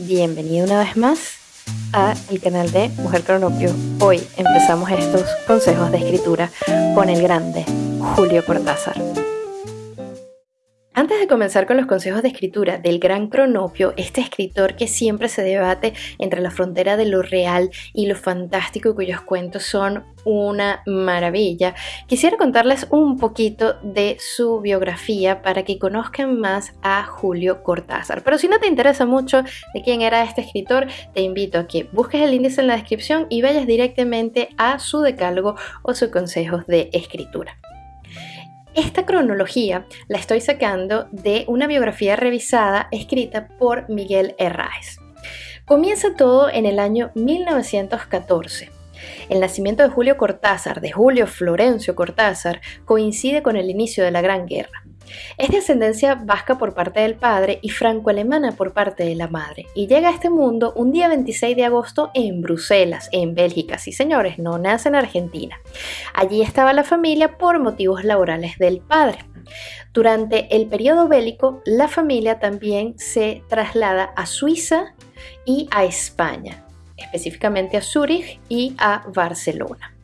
Bienvenido una vez más a el canal de Mujer Cronopio. Hoy empezamos estos consejos de escritura con el grande Julio Cortázar. Antes de comenzar con los consejos de escritura del gran Cronopio, este escritor que siempre se debate entre la frontera de lo real y lo fantástico, cuyos cuentos son una maravilla, quisiera contarles un poquito de su biografía para que conozcan más a Julio Cortázar. Pero si no te interesa mucho de quién era este escritor, te invito a que busques el índice en la descripción y vayas directamente a su decálogo o sus consejos de escritura. Esta cronología la estoy sacando de una biografía revisada escrita por Miguel Herráez. Comienza todo en el año 1914. El nacimiento de Julio Cortázar, de Julio Florencio Cortázar, coincide con el inicio de la Gran Guerra. Es de ascendencia vasca por parte del padre y franco-alemana por parte de la madre, y llega a este mundo un día 26 de agosto en Bruselas, en Bélgica. Sí, señores, no nace en Argentina. Allí estaba la familia por motivos laborales del padre. Durante el periodo bélico, la familia también se traslada a Suiza y a España, específicamente a Zúrich y a Barcelona.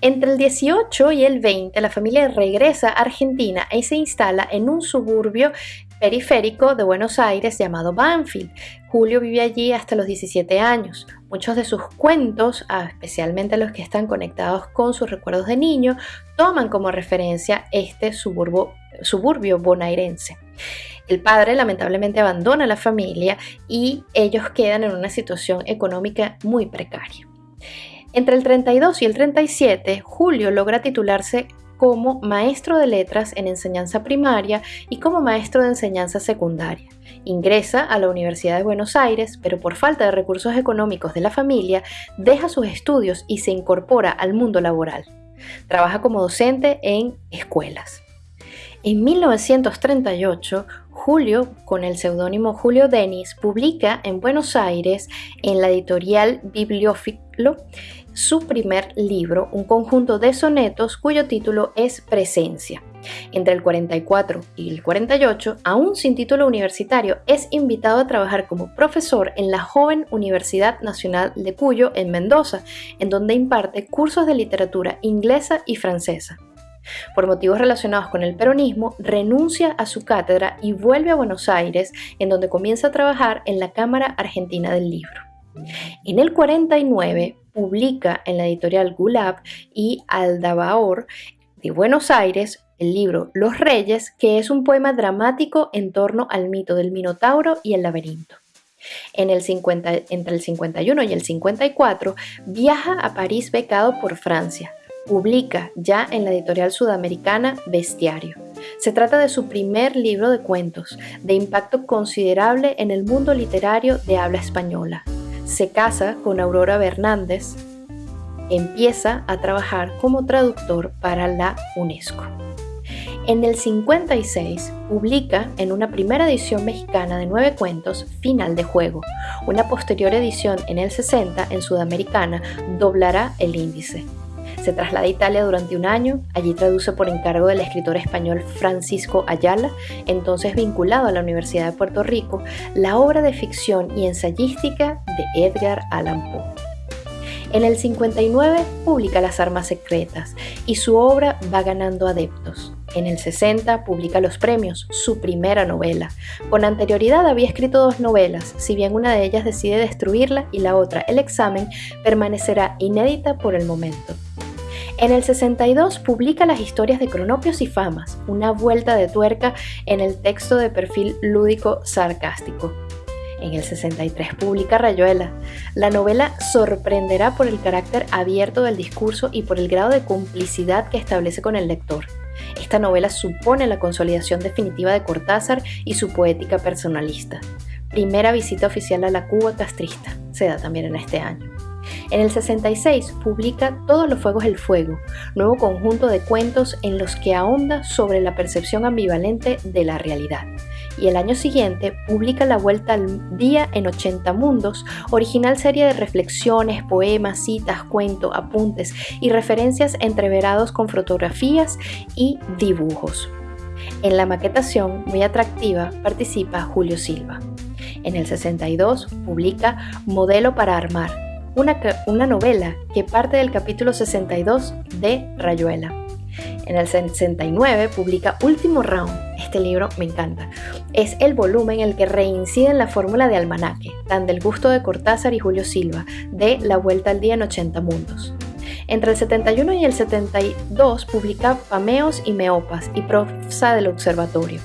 Entre el 18 y el 20, la familia regresa a Argentina y se instala en un suburbio periférico de Buenos Aires llamado Banfield. Julio vive allí hasta los 17 años. Muchos de sus cuentos, ah, especialmente los que están conectados con sus recuerdos de niño, toman como referencia este suburbio, bonairense. El padre lamentablemente abandona la familia y ellos quedan en una situación económica muy precaria. Entre el 32 y el 37, Julio logra titularse como maestro de letras en enseñanza primaria y como maestro de enseñanza secundaria. Ingresa a la Universidad de Buenos Aires, pero por falta de recursos económicos de la familia, deja sus estudios y se incorpora al mundo laboral. Trabaja como docente en escuelas. En 1938, Julio, con el seudónimo Julio Denis, publica en Buenos Aires, en la editorial Su primer libro, un conjunto de sonetos cuyo título es Presencia. Entre el 44 y el 48, aún sin título universitario, es invitado a trabajar como profesor en la joven Universidad Nacional de Cuyo en Mendoza, en donde imparte cursos de literatura inglesa y francesa. Por motivos relacionados con el peronismo, renuncia a su cátedra y vuelve a Buenos Aires, en donde comienza a trabajar en la Cámara Argentina del Libro. En el 49 publica en la editorial Gulab y Aldabaor de Buenos Aires el libro Los Reyes, que es un poema dramático en torno al mito del Minotauro y el laberinto. En entre el 51 y el 54 viaja a París becado por Francia. Publica ya en la editorial sudamericana Bestiario. Se trata de su primer libro de cuentos, de impacto considerable en el mundo literario de habla española. Se casa con Aurora Bernández, empieza a trabajar como traductor para la UNESCO. En el 56 publica en una primera edición mexicana de nueve cuentos Final de Juego. Una posterior edición en el 60 en Sudamericana doblará el índice. Se traslada a Italia durante un año, allí traduce por encargo del escritor español Francisco Ayala, entonces vinculado a la Universidad de Puerto Rico, la obra de ficción y ensayística de Edgar Allan Poe. En el 59 publica Las Armas Secretas y su obra va ganando adeptos. En el 60 publica Los Premios, su primera novela. Con anterioridad había escrito dos novelas, si bien una de ellas decide destruirla y la otra, El examen, permanecerá inédita por el momento. En el 62 publica las historias de Cronopios y Famas, una vuelta de tuerca en el texto de perfil lúdico sarcástico. En el 63 publica Rayuela. La novela sorprenderá por el carácter abierto del discurso y por el grado de complicidad que establece con el lector. Esta novela supone la consolidación definitiva de Cortázar y su poética personalista. Primera visita oficial a la Cuba castrista, se da también en este año. En el 66 publica Todos los Fuegos del Fuego, nuevo conjunto de cuentos en los que ahonda sobre la percepción ambivalente de la realidad. Y el año siguiente publica La Vuelta al Día en 80 Mundos, original serie de reflexiones, poemas, citas, cuentos, apuntes y referencias entreverados con fotografías y dibujos. En la maquetación, muy atractiva, participa Julio Silva. En el 62 publica Modelo para Armar, una, novela que parte del capítulo 62 de Rayuela. En el 69 publica Último Round. Este libro me encanta. Es el volumen en el que reincide en la fórmula de almanaque, tan del gusto de Cortázar y Julio Silva, de La Vuelta al Día en 80 Mundos. Entre el 71 y el 72 publica Pameos y Meopas y Prosa del Observatorio.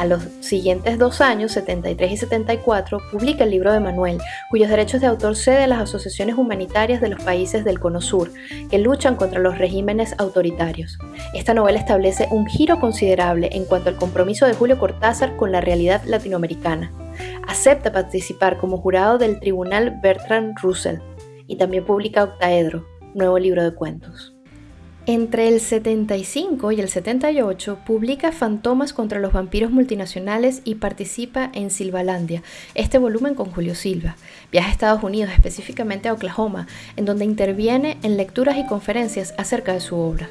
A los siguientes dos años, 73 y 74, publica el libro de Manuel, cuyos derechos de autor cede a las asociaciones humanitarias de los países del Cono Sur, que luchan contra los regímenes autoritarios. Esta novela establece un giro considerable en cuanto al compromiso de Julio Cortázar con la realidad latinoamericana. Acepta participar como jurado del Tribunal Bertrand Russell y también publica Octaedro, nuevo libro de cuentos. Entre el 75 y el 78 publica Fantomas contra los vampiros multinacionales y participa en Silvalandia, este volumen con Julio Silva. Viaja a Estados Unidos, específicamente a Oklahoma, en donde interviene en lecturas y conferencias acerca de su obra.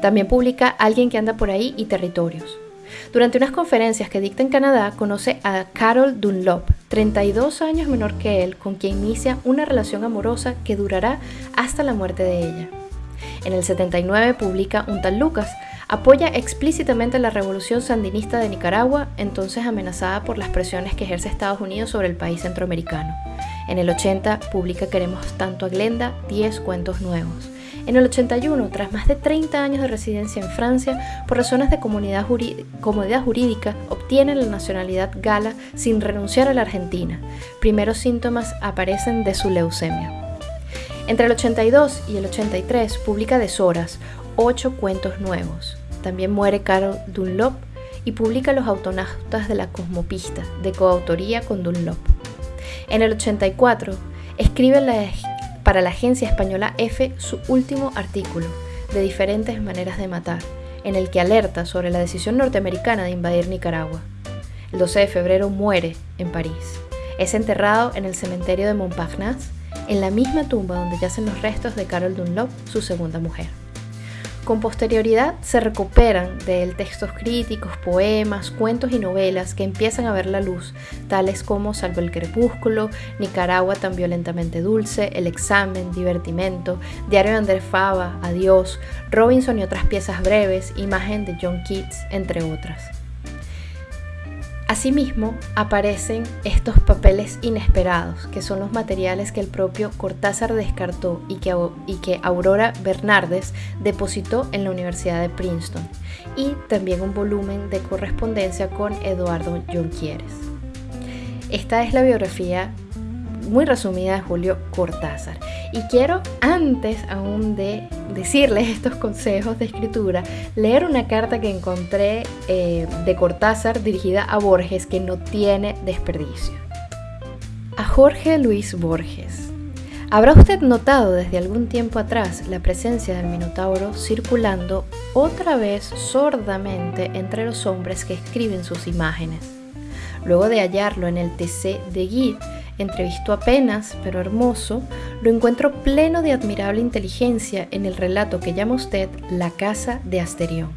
También publica Alguien que anda por ahí y Territorios. Durante unas conferencias que dicta en Canadá, conoce a Carol Dunlop, 32 años menor que él, con quien inicia una relación amorosa que durará hasta la muerte de ella. En el 79 publica Un tal Lucas. Apoya explícitamente la revolución sandinista de Nicaragua, entonces amenazada por las presiones que ejerce Estados Unidos sobre el país centroamericano. En el 80 publica Queremos tanto a Glenda, 10 cuentos nuevos. En el 81, tras más de 30 años de residencia en Francia, por razones de comodidad jurídica, obtiene la nacionalidad gala sin renunciar a la Argentina. Primeros síntomas aparecen de su leucemia. Entre el 82 y el 83 publica Deshoras, ocho cuentos nuevos. También muere Carol Dunlop y publica Los autonautas de la cosmopista, de coautoría con Dunlop. En el 84 escribe para la agencia española F su último artículo, de diferentes maneras de matar, en el que alerta sobre la decisión norteamericana de invadir Nicaragua. El 12 de febrero muere en París. Es enterrado en el cementerio de Montparnasse en la misma tumba donde yacen los restos de Carol Dunlop, su segunda mujer. Con posterioridad se recuperan de él textos críticos, poemas, cuentos y novelas que empiezan a ver la luz, tales como Salvo el crepúsculo, Nicaragua tan violentamente dulce, El examen, Divertimento, Diario de Andrés Fava, Adiós, Robinson y otras piezas breves, Imagen de John Keats, entre otras. Asimismo, aparecen estos papeles inesperados, que son los materiales que el propio Cortázar descartó y que, Aurora Bernardes depositó en la Universidad de Princeton, y también un volumen de correspondencia con Eduardo Jonquieres. Esta es la biografía muy resumida de Julio Cortázar. Y quiero, antes aún de decirles estos consejos de escritura, leer una carta que encontré eh, de Cortázar dirigida a Borges que no tiene desperdicio. A Jorge Luis Borges. ¿Habrá usted notado desde algún tiempo atrás la presencia del Minotauro circulando otra vez sordamente entre los hombres que escriben sus imágenes? Luego de hallarlo en el TC de Guy, entrevistó apenas, pero hermoso, lo encuentro pleno de admirable inteligencia en el relato que llama usted La casa de Asterión.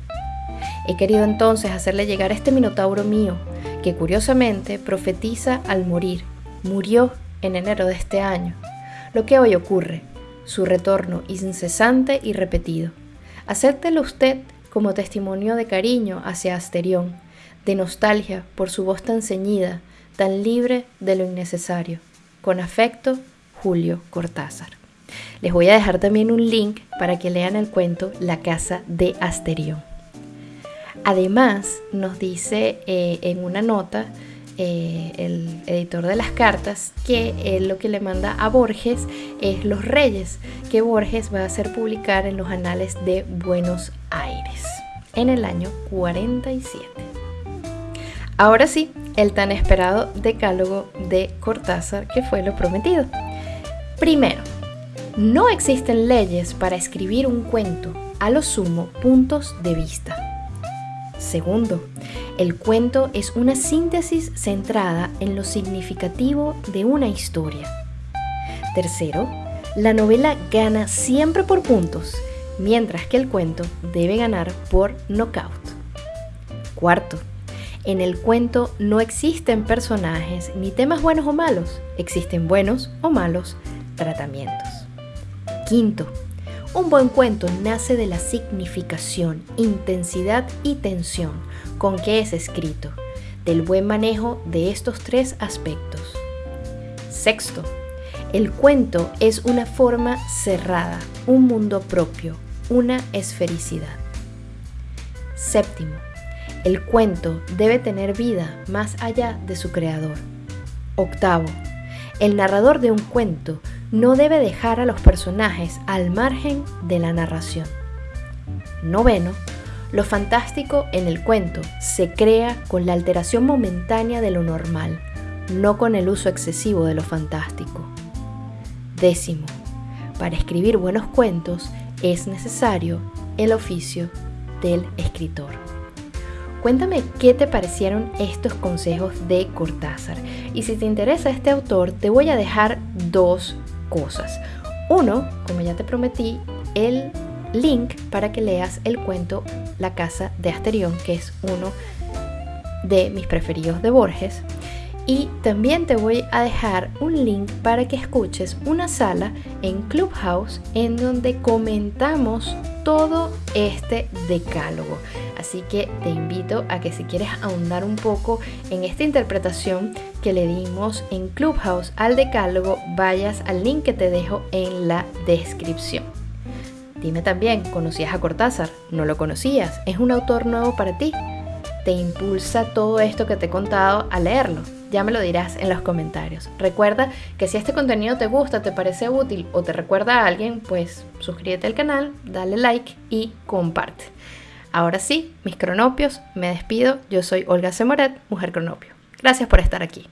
He querido entonces hacerle llegar este minotauro mío, que curiosamente profetiza al morir. Murió en enero de este año. Lo que hoy ocurre, su retorno incesante y repetido. Acéptelo usted como testimonio de cariño hacia Asterión, de nostalgia por su voz tan ceñida, tan libre de lo innecesario. Con afecto, Julio Cortázar. Les voy a dejar también un link para que lean el cuento La casa de Asterión. Además, nos dice eh, en una nota eh, el editor de las cartas que él lo que le manda a Borges es Los Reyes, que Borges va a hacer publicar en los anales de Buenos Aires en el año 47. Ahora sí, el tan esperado decálogo de Cortázar, que fue lo prometido. Primero, no existen leyes para escribir un cuento, a lo sumo puntos de vista. Segundo, el cuento es una síntesis centrada en lo significativo de una historia. Tercero, la novela gana siempre por puntos, mientras que el cuento debe ganar por knockout. Cuarto, En el cuento no existen personajes ni temas buenos o malos, existen buenos o malos tratamientos. Quinto, un buen cuento nace de la significación, intensidad y tensión con que es escrito, del buen manejo de estos tres aspectos. Sexto, el cuento es una forma cerrada, un mundo propio, una esfericidad. Séptimo, el cuento debe tener vida más allá de su creador. Octavo, el narrador de un cuento no debe dejar a los personajes al margen de la narración. Noveno, lo fantástico en el cuento se crea con la alteración momentánea de lo normal, no con el uso excesivo de lo fantástico. Décimo, para escribir buenos cuentos es necesario el oficio del escritor. Cuéntame qué te parecieron estos consejos de Cortázar. Y si te interesa este autor, te voy a dejar dos cosas. Uno, como ya te prometí, el link para que leas el cuento La casa de Asterión, que es uno de mis preferidos de Borges. Y también te voy a dejar un link para que escuches una sala en Clubhouse en donde comentamos todo este decálogo. Así que te invito a que si quieres ahondar un poco en esta interpretación que le dimos en Clubhouse al decálogo, vayas al link que te dejo en la descripción. Dime también, ¿conocías a Cortázar? ¿No lo conocías? ¿Es un autor nuevo para ti? ¿Te impulsa todo esto que te he contado a leerlo? Ya me lo dirás en los comentarios. Recuerda que si este contenido te gusta, te parece útil o te recuerda a alguien, pues suscríbete al canal, dale like y comparte. Ahora sí, mis cronopios, me despido. Yo soy Olga Semoret, mujer cronopio. Gracias por estar aquí.